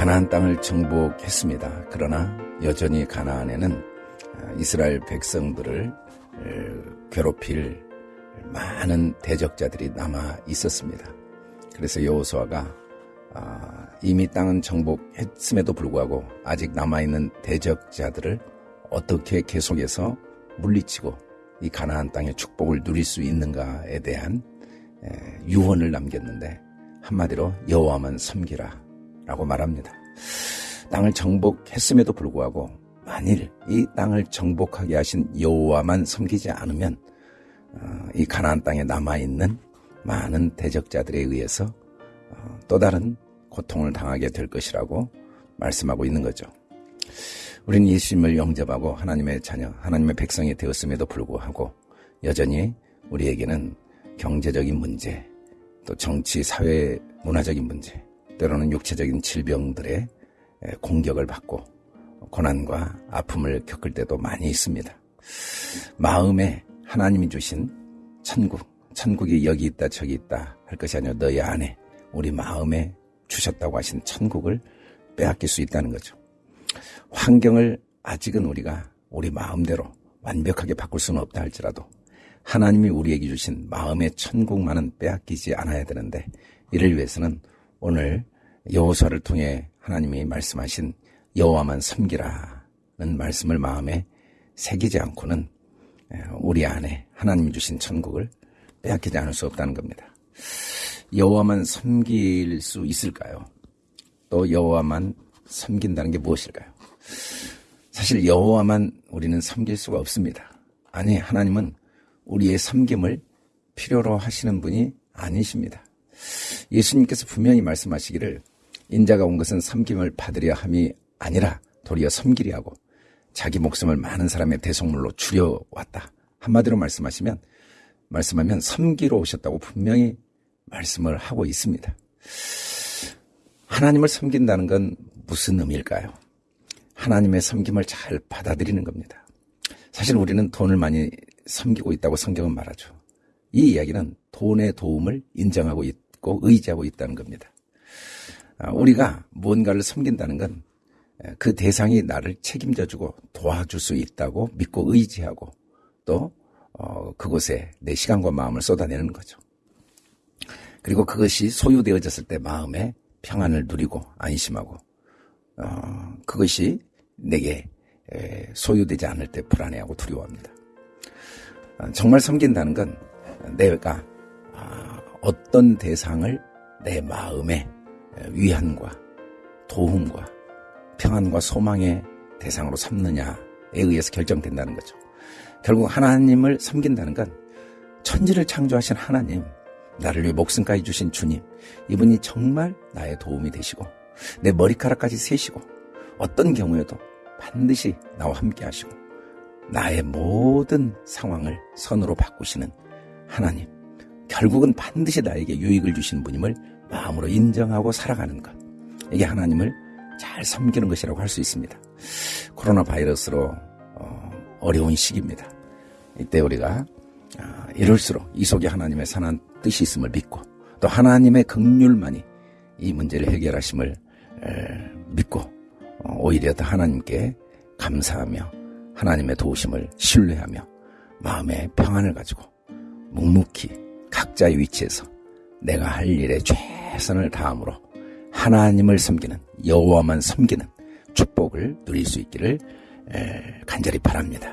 가나안 땅을 정복했습니다. 그러나 여전히 가나안에는 이스라엘 백성들을 괴롭힐 많은 대적자들이 남아 있었습니다. 그래서 여호수아가 아, 이미 땅은 정복했음에도 불구하고 아직 남아있는 대적자들을 어떻게 계속해서 물리치고 이 가나안 땅의 축복을 누릴 수 있는가에 대한 유언을 남겼는데 한마디로 여호와만 섬기라 라고 말합니다. 땅을 정복했음에도 불구하고 만일 이 땅을 정복하게 하신 여호와만 섬기지 않으면 어, 이 가나안 땅에 남아 있는 많은 대적자들에 의해서 어, 또 다른 고통을 당하게 될 것이라고 말씀하고 있는 거죠. 우리는 예수님을 영접하고 하나님의 자녀, 하나님의 백성이 되었음에도 불구하고 여전히 우리에게는 경제적인 문제, 또 정치, 사회, 문화적인 문제, 때로는 육체적인 질병들의 공격을 받고 고난과 아픔을 겪을 때도 많이 있습니다. 마음에 하나님이 주신 천국, 천국이 여기 있다 저기 있다 할 것이 아니라 너희 안에 우리 마음에 주셨다고 하신 천국을 빼앗길 수 있다는 거죠. 환경을 아직은 우리가 우리 마음대로 완벽하게 바꿀 수는 없다 할지라도 하나님이 우리에게 주신 마음의 천국만은 빼앗기지 않아야 되는데 이를 위해서는 오늘 여호수아를 통해 하나님이 말씀하신 여호와만 섬기라는 말씀을 마음에 새기지 않고는 우리 안에 하나님이 주신 천국을 빼앗기지 않을 수 없다는 겁니다. 여호와만 섬길 수 있을까요? 또 여호와만 섬긴다는 게 무엇일까요? 사실 여호와만 우리는 섬길 수가 없습니다. 아니 하나님은 우리의 섬김을 필요로 하시는 분이 아니십니다. 예수님께서 분명히 말씀하시기를 인자가 온 것은 섬김을 받으려 함이 아니라 도리어 섬기리 하고 자기 목숨을 많은 사람의 대속물로 줄여왔다. 한마디로 말씀하시면 말씀하면 섬기러 오셨다고 분명히 말씀을 하고 있습니다. 하나님을 섬긴다는 건 무슨 의미일까요? 하나님의 섬김을 잘 받아들이는 겁니다. 사실 우리는 돈을 많이 섬기고 있다고 성경은 말하죠. 이 이야기는 돈의 도움을 인정하고 있고 의지하고 있다는 겁니다. 아, 우리가 무언가를 섬긴다는 건 그 대상이 나를 책임져주고 도와줄 수 있다고 믿고 의지하고 또 어, 그곳에 내 시간과 마음을 쏟아내는 거죠. 그리고 그것이 소유되어졌을 때 마음에 평안을 누리고 안심하고 어, 그것이 내게 소유되지 않을 때 불안해하고 두려워합니다. 어, 정말 섬긴다는 건 내가 아, 어떤 대상을 내 마음의 위안과 도움과 평안과 소망의 대상으로 삼느냐에 의해서 결정된다는 거죠. 결국 하나님을 섬긴다는 건 천지를 창조하신 하나님, 나를 위해 목숨까지 주신 주님, 이분이 정말 나의 도움이 되시고 내 머리카락까지 세시고 어떤 경우에도 반드시 나와 함께 하시고 나의 모든 상황을 선으로 바꾸시는 하나님, 결국은 반드시 나에게 유익을 주시는 분임을 마음으로 인정하고 살아가는 것. 이게 하나님을 잘 섬기는 것이라고 할 수 있습니다. 코로나 바이러스로 어, 어려운 시기입니다. 이때 우리가 아, 이럴수록 이 속에 하나님의 선한 뜻이 있음을 믿고 또 하나님의 극률만이 이 문제를 해결하심을 믿고 어, 오히려 더 하나님께 감사하며 하나님의 도우심을 신뢰하며 마음의 평안을 가지고 묵묵히 각자의 위치에서 내가 할 일에 최선을 다함으로 하나님을 섬기는 여호와만 섬기는 축복을 누릴 수 있기를 간절히 바랍니다.